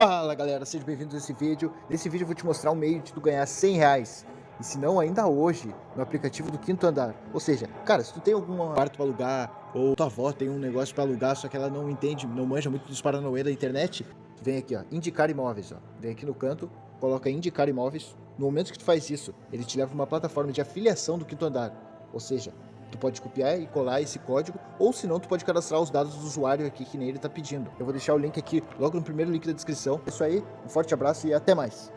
Fala galera, sejam bem-vindos a esse vídeo. Nesse vídeo eu vou te mostrar um meio de tu ganhar 100 reais. E se não, ainda hoje, no aplicativo do Quinto Andar. Ou seja, cara, se tu tem algum quarto para alugar, ou tua avó tem um negócio para alugar, só que ela não entende, não manja muito dos paranauê da internet, vem aqui, ó, indicar imóveis, ó. Vem aqui no canto, coloca indicar imóveis. No momento que tu faz isso, ele te leva uma plataforma de afiliação do Quinto Andar. Ou seja, Tu pode copiar e colar esse código, ou se não, tu pode cadastrar os dados do usuário aqui que nem ele está pedindo. Eu vou deixar o link aqui logo no primeiro link da descrição. É isso aí, um forte abraço e até mais.